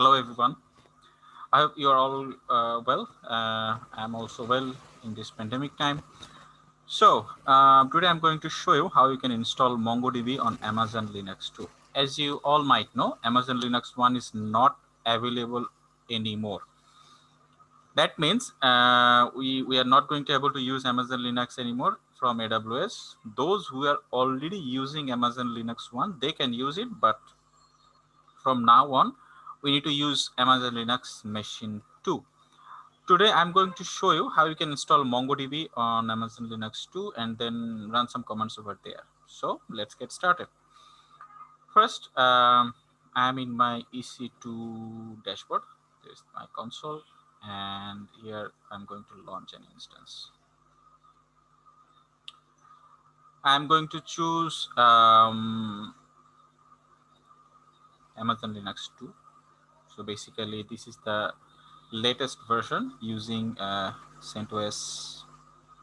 Hello, everyone. I hope you are all uh, well. Uh, I'm also well in this pandemic time. So uh, today I'm going to show you how you can install MongoDB on Amazon Linux 2. As you all might know, Amazon Linux 1 is not available anymore. That means uh, we, we are not going to be able to use Amazon Linux anymore from AWS. Those who are already using Amazon Linux 1, they can use it, but from now on, we need to use Amazon Linux Machine 2. Today, I'm going to show you how you can install MongoDB on Amazon Linux 2 and then run some commands over there. So let's get started. First, um, I'm in my EC2 dashboard. There's my console and here I'm going to launch an instance. I'm going to choose um, Amazon Linux 2 so basically, this is the latest version using uh, CentOS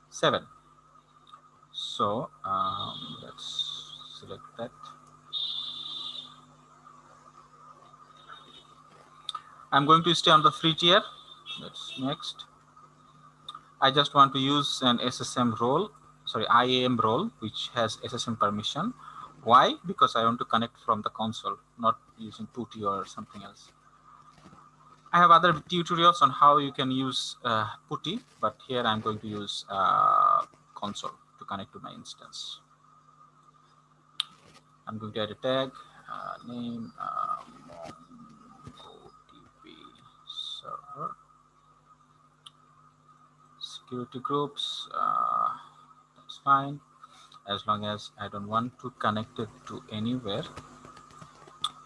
7. So um, let's select that. I'm going to stay on the free tier. That's next. I just want to use an SSM role, sorry, IAM role, which has SSM permission. Why? Because I want to connect from the console, not using PuTTY or something else. I have other tutorials on how you can use uh, PuTTY, but here I'm going to use uh, console to connect to my instance. I'm going to add a tag, uh, name, um, MongoDB server, security groups, uh, that's fine, as long as I don't want to connect it to anywhere.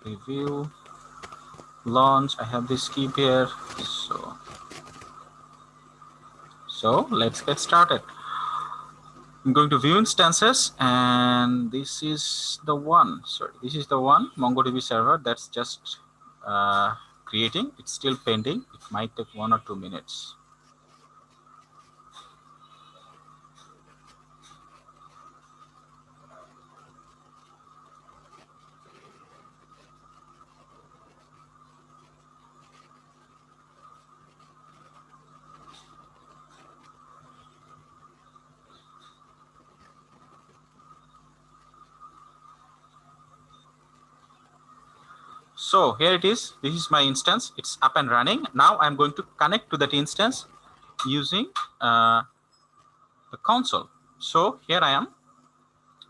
Review, launch. I have this key here so so let's get started. I'm going to view instances and this is the one. Sorry this is the one mongodb server that's just uh, creating. It's still pending. It might take one or two minutes So here it is. This is my instance. It's up and running. Now I'm going to connect to that instance using uh, the console. So here I am.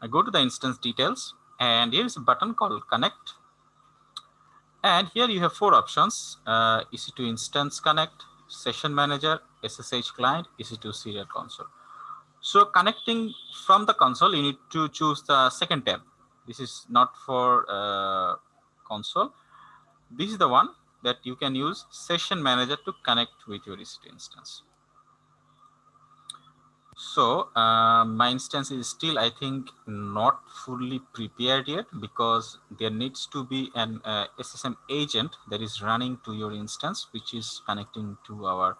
I go to the instance details and here is a button called connect. And here you have four options, uh, EC2 instance connect, session manager, SSH client, EC2 serial console. So connecting from the console, you need to choose the second tab. This is not for uh, console this is the one that you can use session manager to connect with your EC2 instance. So uh, my instance is still, I think, not fully prepared yet because there needs to be an uh, SSM agent that is running to your instance, which is connecting to our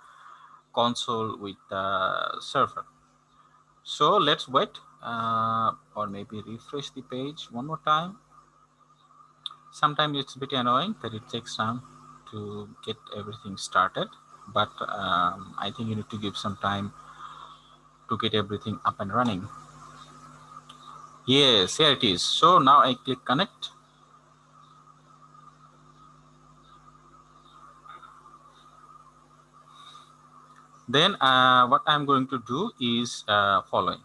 console with the server. So let's wait uh, or maybe refresh the page one more time sometimes it's a bit annoying that it takes time to get everything started but um, I think you need to give some time to get everything up and running. Yes here it is. So now I click connect. Then uh, what I'm going to do is uh, following.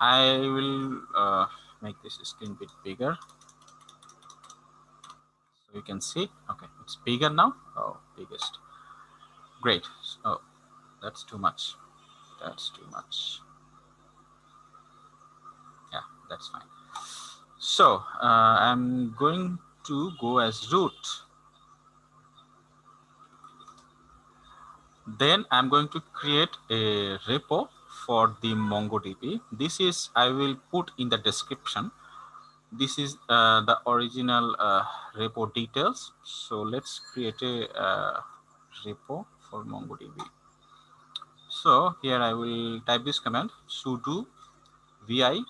I will uh, make this screen bit bigger you can see. Okay it's bigger now. Oh biggest. Great. Oh that's too much. That's too much. Yeah that's fine. So uh, i'm going to go as root. Then i'm going to create a repo for the mongodb. This is i will put in the description this is uh, the original uh, repo details. So let's create a uh, repo for MongoDB. So here I will type this command sudo vi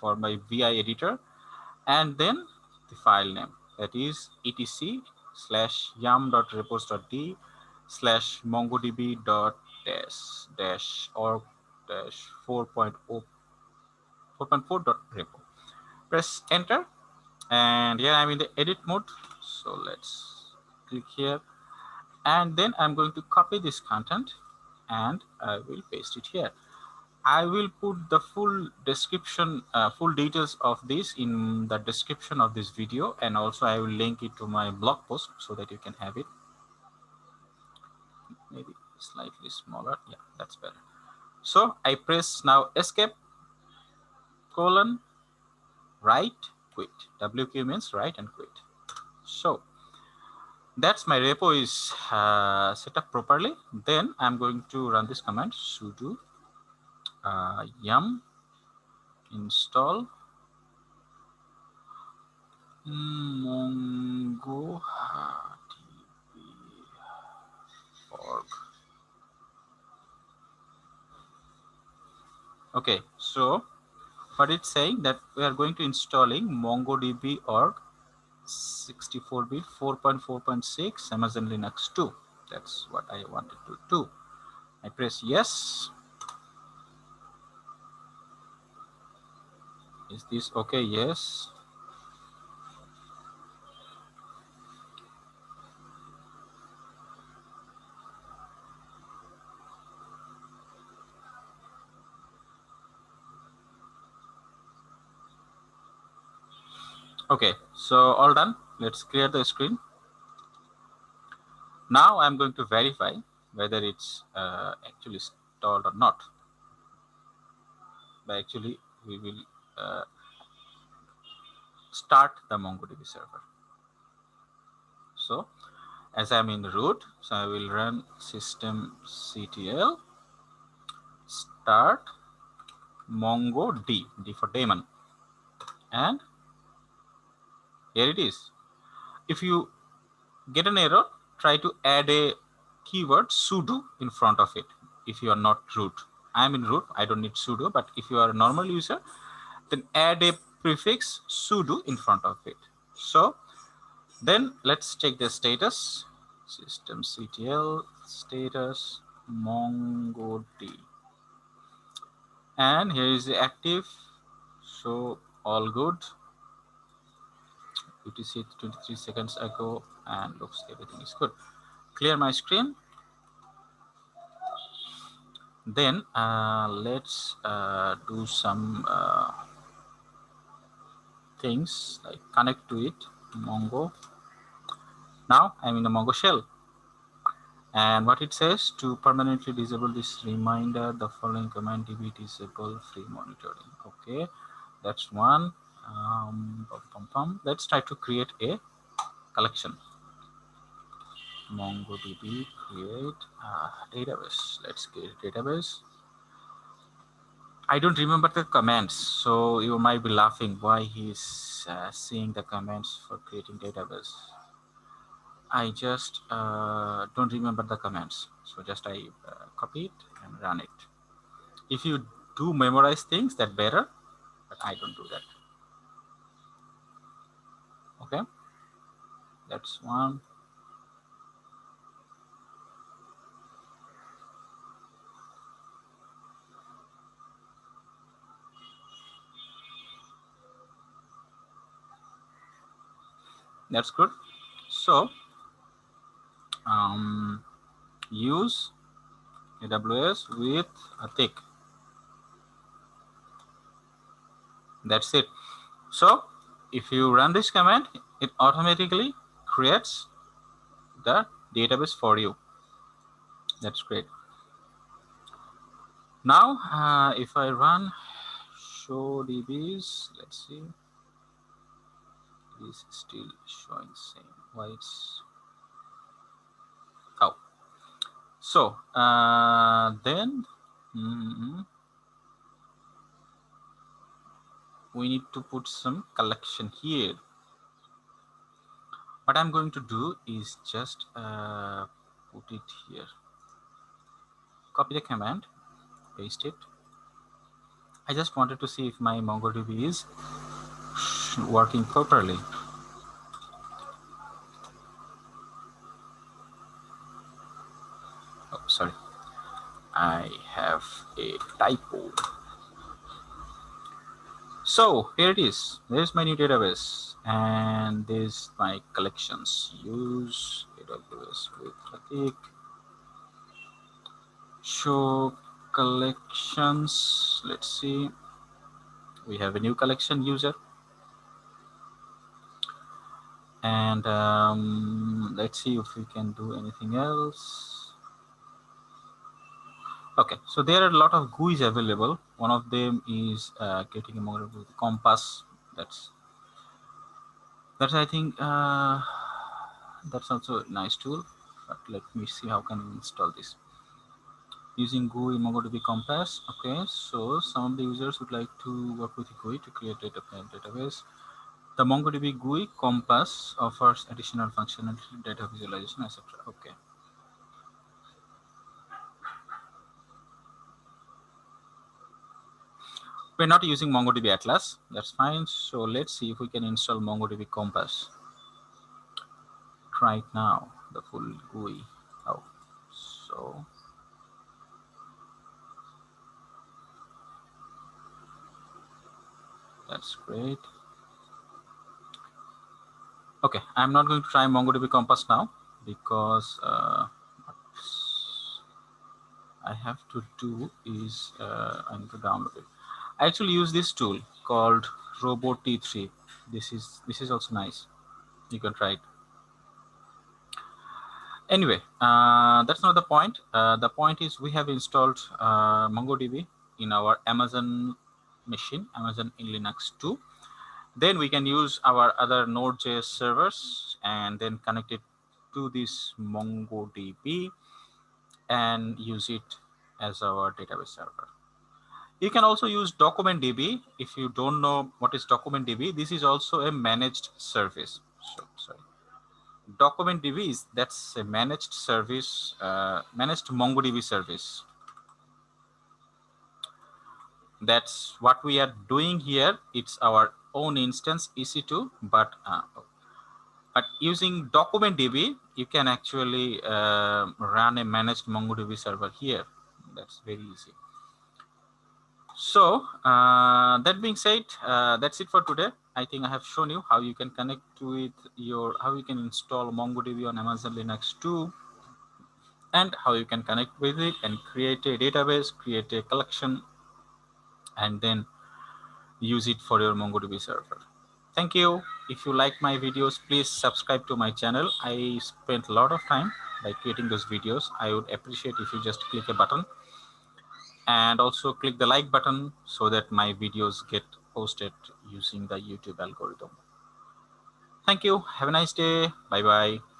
for my vi editor and then the file name that is etc slash yum.repos.d slash mongodb dot dash dash org dash 4.0 4.4 dot repo. Press enter and here I'm in the edit mode. So let's click here and then I'm going to copy this content and I will paste it here. I will put the full description, uh, full details of this in the description of this video and also I will link it to my blog post so that you can have it. Maybe slightly smaller. Yeah, that's better. So I press now escape colon write quit. WQ means write and quit. So that's my repo is uh, set up properly. Then I'm going to run this command sudo uh, yum install mongo org. Okay, so but it's saying that we are going to installing MongoDB org 64-bit 4.4.6 Amazon Linux 2. That's what I wanted to do. I press yes. Is this okay? Yes. Okay, so all done. Let's clear the screen. Now I'm going to verify whether it's uh, actually installed or not. But actually, we will uh, start the MongoDB server. So, as I'm in root, so I will run systemctl start mongo d, d for daemon, and here it is. If you get an error try to add a keyword sudo in front of it if you are not root. I am in root i don't need sudo but if you are a normal user then add a prefix sudo in front of it. So then let's check the status. Systemctl status mongod and here is the active. So all good UTC 23 seconds ago and looks everything is good. Clear my screen. Then uh, let's uh, do some uh, things like connect to it, Mongo. Now I'm in the Mongo shell. And what it says to permanently disable this reminder, the following command db disable free monitoring. Okay, that's one um, let's try to create a collection. Mongodb create a database. Let's create a database. I don't remember the commands so you might be laughing. Why he's uh, seeing the commands for creating database? I just uh, don't remember the commands so just i uh, copy it and run it. If you do memorize things that better but i don't do that okay. That's one. That's good. So um, use AWS with Pratik. That's it. So if you run this command, it automatically creates the database for you. That's great. Now, uh, if I run show DBs, let's see, it is still showing same. Why it's oh, so uh, then. Mm -hmm. we need to put some collection here. What I'm going to do is just uh, put it here. Copy the command paste it. I just wanted to see if my MongoDB is working properly. Oh sorry. I have a typo. So here it is. There's my new database and there's my collections. Use AWS with Pratik. Show collections. Let's see. We have a new collection user. And um, let's see if we can do anything else. Okay, so there are a lot of GUIs available. One of them is uh, getting a model with Compass. That's that's I think uh, that's also a nice tool. But let me see how can we install this using GUI MongoDB Compass. Okay, so some of the users would like to work with GUI to create data database. The MongoDB GUI Compass offers additional functionality, data visualization, etc. Okay. We're not using MongoDB Atlas. That's fine. So let's see if we can install MongoDB Compass. right now, the full GUI. Oh, so that's great. Okay, I'm not going to try MongoDB Compass now because uh, I have to do is uh, I need to download it. I actually use this tool called Robot T3. This is this is also nice. You can try it. Anyway, uh, that's not the point. Uh, the point is we have installed uh, MongoDB in our Amazon machine, Amazon in Linux 2. Then we can use our other Node.js servers and then connect it to this MongoDB and use it as our database server. You can also use DocumentDB. If you don't know what is DocumentDB, this is also a managed service. So, sorry. DocumentDB is that's a managed service, uh, managed MongoDB service. That's what we are doing here. It's our own instance EC2, but uh, but using DocumentDB, you can actually uh, run a managed MongoDB server here. That's very easy. So uh, that being said, uh, that's it for today. I think I have shown you how you can connect with your, how you can install MongoDB on Amazon Linux 2 and how you can connect with it and create a database, create a collection, and then use it for your MongoDB server. Thank you. If you like my videos, please subscribe to my channel. I spent a lot of time by creating those videos. I would appreciate if you just click a button and also click the like button so that my videos get posted using the YouTube algorithm. Thank you. Have a nice day. Bye bye.